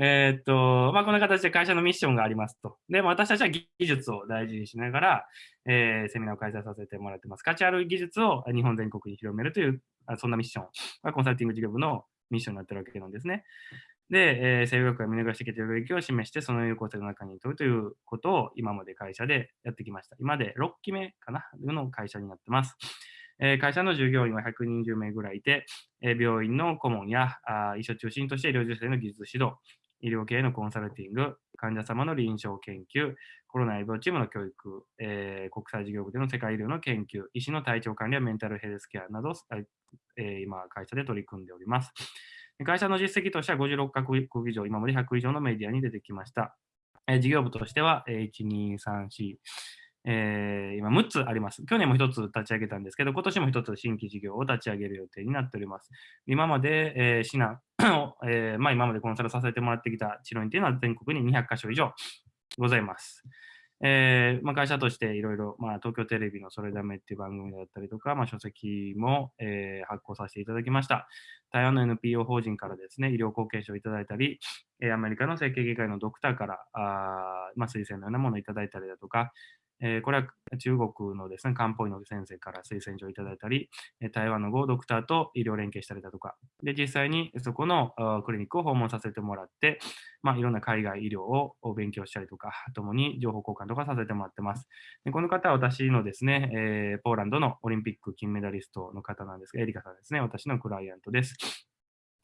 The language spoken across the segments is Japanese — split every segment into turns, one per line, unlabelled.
えー、っと、まあ、こんな形で会社のミッションがありますと。で、私たちは技術を大事にしながら、えー、セミナーを開催させてもらってます。価値ある技術を日本全国に広めるという、そんなミッションがコンサルティング事業部のミッションになってるわけなんですね。で、えー、生学が見逃してきている領域を示して、その有効性の中に取るということを今まで会社でやってきました。今で6期目かなの会社になってます。えー、会社の従業員は120名ぐらいいて、えー、病院の顧問やあ医師を中心として医療従事者の技術指導、医療系のコンサルティング、患者様の臨床研究、コロナ医療チームの教育、えー、国際事業部での世界医療の研究、医師の体調管理やメンタルヘルスケアなど、えー、今、会社で取り組んでおります。会社の実績としては56カ国以上、今まで100以上のメディアに出てきました。えー、事業部としては、1、2、3、4、えー、今6つあります。去年も1つ立ち上げたんですけど、今年も1つ新規事業を立ち上げる予定になっております。今まで、えー、指南を、えーまあ、今までコンサルさせてもらってきた治療院というのは全国に200カ所以上ございます。えーまあ、会社としていろいろ、東京テレビのそれだめっていう番組だったりとか、まあ、書籍も、えー、発行させていただきました。台湾の NPO 法人からですね、医療後継者をいただいたり、アメリカの整形外科医のドクターからあ、まあ、推薦のようなものをいただいたりだとか、えー、これは中国のですね、漢方医の先生から推薦状をいただいたり、台湾のゴードクターと医療連携したりだとか、で、実際にそこのクリニックを訪問させてもらって、まあ、いろんな海外医療を勉強したりとか、ともに情報交換とかさせてもらってます。でこの方は私のですね、えー、ポーランドのオリンピック金メダリストの方なんですが、エリカさんですね、私のクライアントです。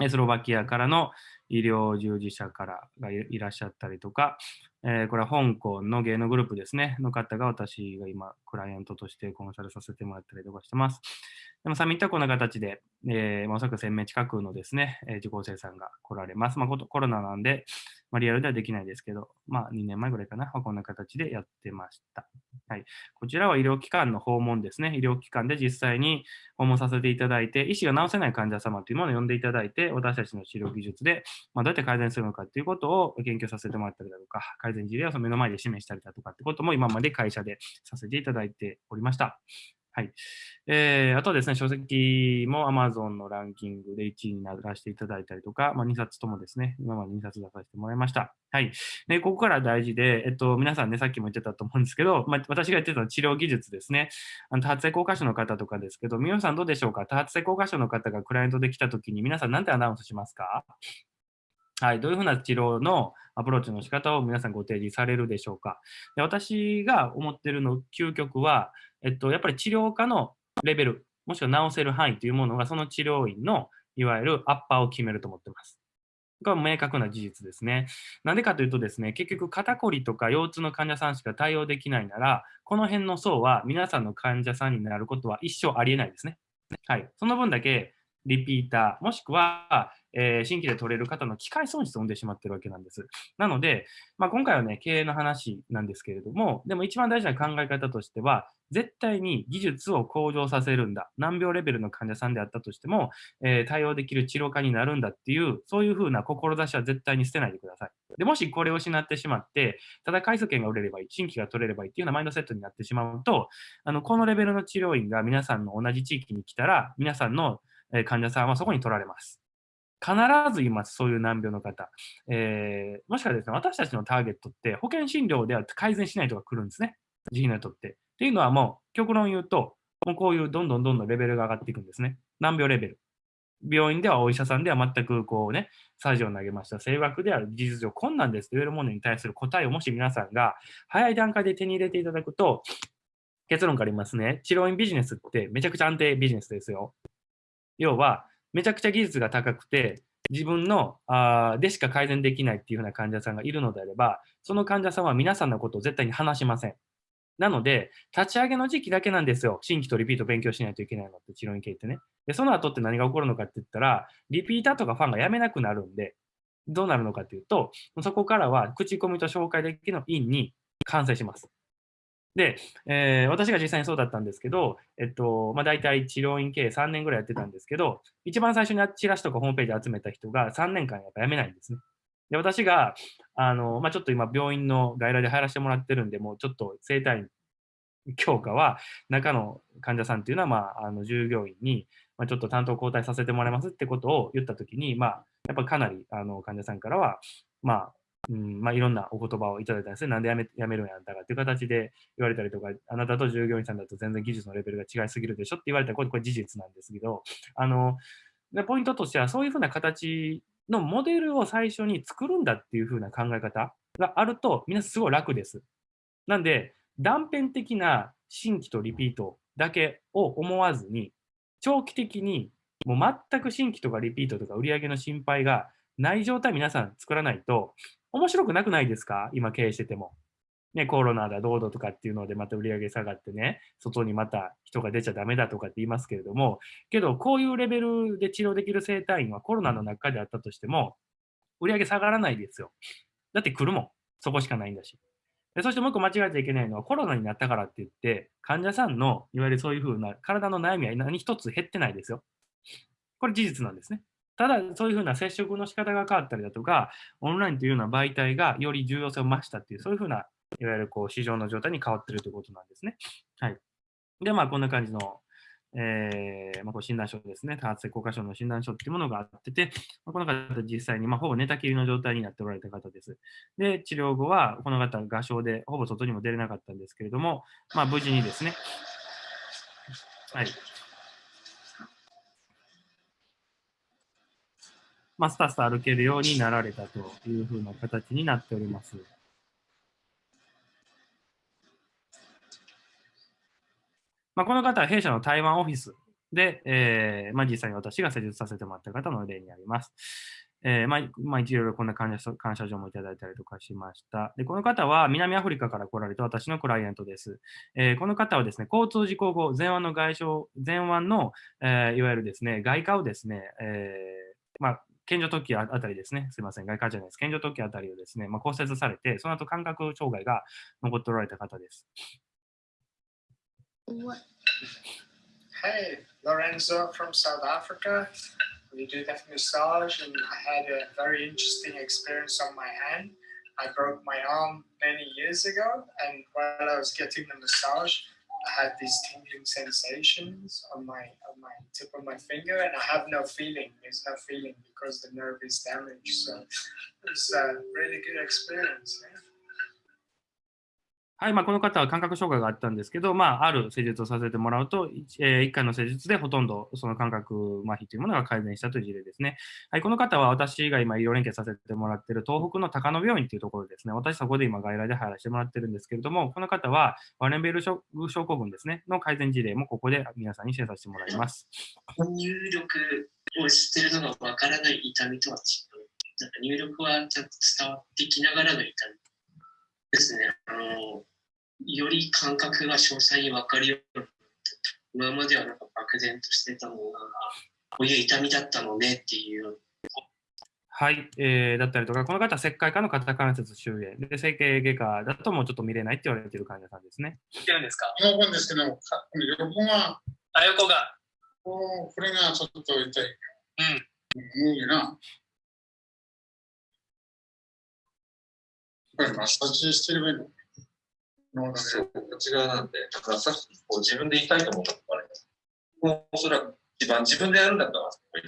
スロバキアからの医療従事者からがいらっしゃったりとか、えー、これは香港の芸能グループですね、の方が私が今、クライアントとしてコンサルさせてもらったりとかしてます。でもサミットはこんな形で、えー、まおそらく1000名近くのですね、えー、受講生さんが来られます。まあ、コロナなんで、まあ、リアルではできないですけど、まあ、2年前ぐらいかな、こんな形でやってました。はい、こちらは医療機関の訪問ですね。医療機関で実際に訪問させていただいて、医師が治せない患者様というものを呼んでいただいて、私たちの治療技術で、まあ、どうやって改善するのかということを研究させてもらったりだとか、改善事例をその目の前で示したりだとかってことも今まで会社でさせていただいておりました。はい。えー、あとはですね、書籍も Amazon のランキングで1位にならせていただいたりとか、まあ、2冊ともですね、今まで2冊出させてもらいました。はい。で、ここから大事で、えっと、皆さんね、さっきも言ってたと思うんですけど、まあ、私が言ってた治療技術ですね。あの多発性硬化症の方とかですけど、皆さんどうでしょうか？多発性硬化症の方がクライアントで来たときに、皆さん何てアナウンスしますか？はい、どういうふうな治療のアプローチの仕方を皆さんご提示されるでしょうか？で私が思ってるの究極は、えっと、やっぱり治療科のレベル、もしくは治せる範囲というものが、その治療院のいわゆるアッパーを決めると思ってます。これは明確な事実ですね。なんでかというとですね、結局肩こりとか腰痛の患者さんしか対応できないなら、この辺の層は皆さんの患者さんになることは一生ありえないですね。はい。その分だけリピーター、もしくは、えー、新規で取れる方の機械損失を生んでしまってるわけなんです。なので、まあ、今回はね、経営の話なんですけれども、でも一番大事な考え方としては、絶対に技術を向上させるんだ。難病レベルの患者さんであったとしても、えー、対応できる治療科になるんだっていう、そういうふうな志は絶対に捨てないでください。でもしこれを失ってしまって、ただ回数券が売れればいい、新規が取れればいいっていうようなマインドセットになってしまうと、あのこのレベルの治療院が皆さんの同じ地域に来たら、皆さんの患者さんはそこに取られます。必ずいます、そういう難病の方。えー、もしかですね、私たちのターゲットって保険診療では改善しない人が来るんですね。自費の人って。っていうのはもう、極論言うと、もうこういうどんどんどんどんレベルが上がっていくんですね。難病レベル。病院ではお医者さんでは全くこうね、サジを投げました。声学である事実上困難ですと言えるものに対する答えをもし皆さんが早い段階で手に入れていただくと、結論から言いますね。治療院ビジネスってめちゃくちゃ安定ビジネスですよ。要は、めちゃくちゃ技術が高くて、自分のあでしか改善できないっていう風な患者さんがいるのであれば、その患者さんは皆さんのことを絶対に話しません。なので、立ち上げの時期だけなんですよ。新規とリピート勉強しないといけないのって、治療院系ってね。で、その後って何が起こるのかって言ったら、リピーターとかファンが辞めなくなるんで、どうなるのかっていうと、そこからは口コミと紹介だけの院に完成します。で、えー、私が実際にそうだったんですけど、えっと、まあ、大体治療院経営3年ぐらいやってたんですけど、一番最初にチラシとかホームページ集めた人が3年間やっぱ辞めないんですね。で、私が、あの、まあ、ちょっと今病院の外来で入らせてもらってるんで、もうちょっと生体強化は、中の患者さんっていうのは、まあ、あの従業員に、まあ、ちょっと担当交代させてもらいますってことを言ったときに、まあ、やっぱかなりあの患者さんからは、まあ、うんまあ、いろんなお言葉をいただいたんですね。なんでやめやめるんやったかっていう形で言われたりとか、あなたと従業員さんだと全然技術のレベルが違いすぎるでしょって言われたら、これこれ事実なんですけど、あのでポイントとしては、そういうふうな形のモデルを最初に作るんだっていうふうな考え方があると、みんなすごい楽です。なんで、断片的な新規とリピートだけを思わずに、長期的にもう全く新規とかリピートとか売り上げの心配がない状態皆さん作らないと面白くなくないですか？今経営してても。ね、コロナだどうだとかっていうのでまた売り上げ下がってね、外にまた人が出ちゃダメだとかって言いますけれども、けどこういうレベルで治療できる生体院はコロナの中であったとしても、売り上げ下がらないですよ。だって来るもん。そこしかないんだし。でそしてもう一個間違えちゃいけないのは、コロナになったからって言って、患者さんのいわゆるそういうふうな体の悩みは何一つ減ってないですよ。これ事実なんですね。ただ、そういうふうな接触の仕方が変わったりだとか、オンラインというような媒体がより重要性を増したっていう、そういうふうな、いわゆるこう市場の状態に変わっているということなんですね。はい。で、まあ、こんな感じの、えーまあ、こう診断書ですね、多発性硬化症の診断書っていうものがあってて、まあ、この方実際に、まあ、ほぼ寝たきりの状態になっておられた方です。で、治療後は、この方、画商でほぼ外にも出れなかったんですけれども、まあ、無事にですね、はい、まあ、スタスタ歩けるようになられたというふうな形になっております。まあ、この方は弊社の台湾オフィスで、えーまあ、実際に私が施術させてもらった方の例になります。えーまあまあ、いろいろこんな感謝感謝状もいただいたりとかしました。で、この方は南アフリカから来られた私のクライアントです。えー、この方はですね、交通事故後、前腕の外傷、前腕の、えー、いわゆるですね、外科をですね、えーまあ、健常突起あたりですね、すみません、外科じゃないです。健常突起あたりをですね、まあ、骨折されて、その後感覚障害が残っておられた方です。
Hey, Lorenzo from South Africa. We do that massage, and I had a very interesting experience on my hand. I broke my arm many years ago, and while I was getting the massage, I had these tingling sensations on my on my tip of my finger, and I have no feeling. There's no feeling because the nerve is damaged. So it was a really good experience. Yeah.
はい、まあ、この方は感覚障害があったんですけど、まあ、ある施術をさせてもらうと、えー、1回の施術でほとんどその感覚麻痺というものが改善したという事例ですね。はい、この方は私が今医療連携させてもらっている東北の高野病院というところですね。私そこで今外来で入らせてもらってるんですけれども、この方はワレンベル症候群ですね、の改善事例もここで皆さんにシェアさせてもらいます。
入力をしているのがわからない痛みとは違う。なんか入力はちゃんと伝わってきながらの痛みですね。あのより感覚が詳細に分かるように今まではなんか漠然としてたのが、こういう痛みだったのねっていう。
はい、えー、だったりとか、この方は石灰科の肩関節周囲で、整形外科だともうちょっと見れないって言われている患者さんですね。
いるんですか横ですけど、横が、あ、横が。これがちょっと痛い。うん。無理な。これマッサージしてるの
そう、こっち側なんで、だからさっきこう自分で言いたいと思ったからね、もうおそらく一番自分でやるんだったら、こういう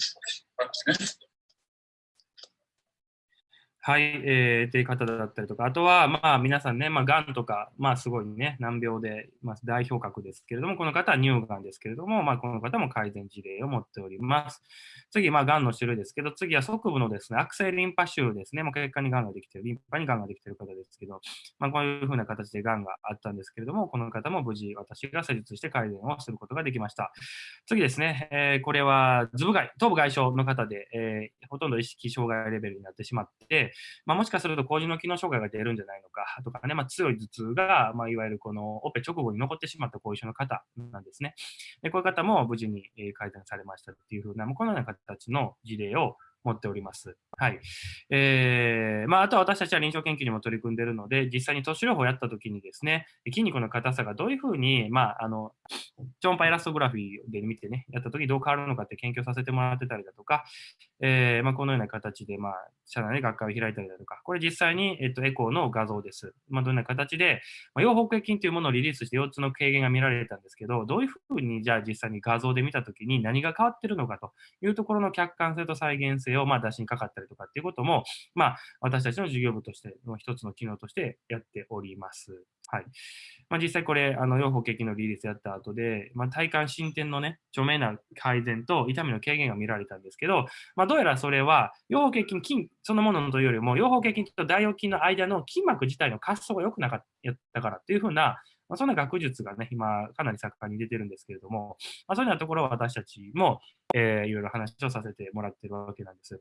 感じね。
はい、えー、という方だったりとか、あとは、まあ、皆さんね、まあ、がんとか、まあ、すごいね、難病で、まあ、代表格ですけれども、この方は乳がんですけれども、まあ、この方も改善事例を持っております。次、まあ、がんの種類ですけど、次は側部のですね、悪性リンパ腫ですね、もう血管にがんができている、リンパにがんができている方ですけど、まあ、こういうふうな形でがんがあったんですけれども、この方も無事、私が施術して改善をすることができました。次ですね、えー、これは頭部外、頭部外傷の方で、えー、ほとんど意識障害レベルになってしまって、まあ、もしかすると麹の機能障害が出るんじゃないのかとかね、まあ、強い頭痛が、まあ、いわゆるこのオペ直後に残ってしまった後遺症の方なんですね。でこういう方も無事に改善されましたっていうふうな、このような形の事例を持っております。はい。えー、まあ、あとは私たちは臨床研究にも取り組んでいるので、実際に都市療法をやったときにですね、筋肉の硬さがどういうふうに、まあ、あの、超音波エラストグラフィーで見てね、やったときどう変わるのかって研究させてもらってたりだとか、えー、まあ、このような形で、まあ、社内で学会を開いたりだとか、これ実際に、えっと、エコーの画像です。まあ、どんな形で、まあ、養蜂系菌というものをリリースして4つの軽減が見られたんですけど、どういうふうにじゃあ実際に画像で見たときに何が変わってるのかというところの客観性と再現性をまあ出しにかかったりとかっていうことも、まあ、私たちの事業部としての一つの機能としてやっております。はい。まあ、実際これ、あの、養蜂系菌のリリースやった後で、まあ、体感進展のね、著名な改善と痛みの軽減が見られたんですけど、まあ、どうやらそれは、養蜂系菌、菌そのものというよりも、養蜂系菌と大腰筋の間の筋膜自体の滑走が良くなかったからっていうふうな、まあ、そんな学術がね、今、かなり盛んに出てるんですけれども、まあ、そういうようなところを私たちも、えー、いろいろ話をさせてもらってるわけなんです。